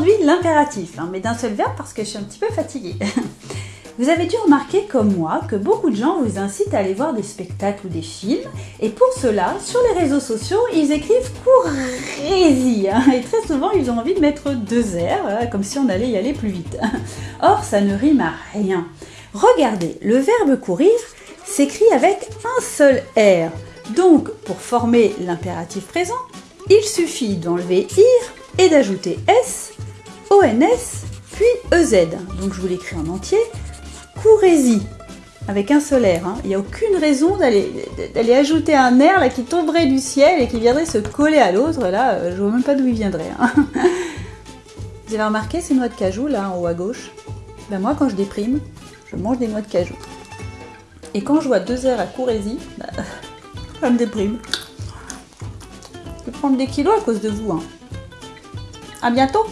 l'impératif, hein, mais d'un seul verbe parce que je suis un petit peu fatiguée. Vous avez dû remarquer comme moi que beaucoup de gens vous incitent à aller voir des spectacles ou des films et pour cela, sur les réseaux sociaux, ils écrivent courez-y hein, et très souvent ils ont envie de mettre deux R, comme si on allait y aller plus vite. Or, ça ne rime à rien. Regardez, le verbe courir s'écrit avec un seul R. Donc, pour former l'impératif présent, il suffit d'enlever IR et d'ajouter S, ONS, puis EZ. Donc je vous l'écris en entier courez-y avec un solaire. Hein. Il n'y a aucune raison d'aller ajouter un air qui tomberait du ciel et qui viendrait se coller à l'autre. Là, euh, je vois même pas d'où il viendrait. Hein. Vous avez remarqué ces noix de cajou là en haut à gauche? Ben Moi, quand je déprime, je mange des noix de cajou. Et quand je vois deux airs à courez-y, ben, ça me déprime. Je vais prendre des kilos à cause de vous. Hein. À bientôt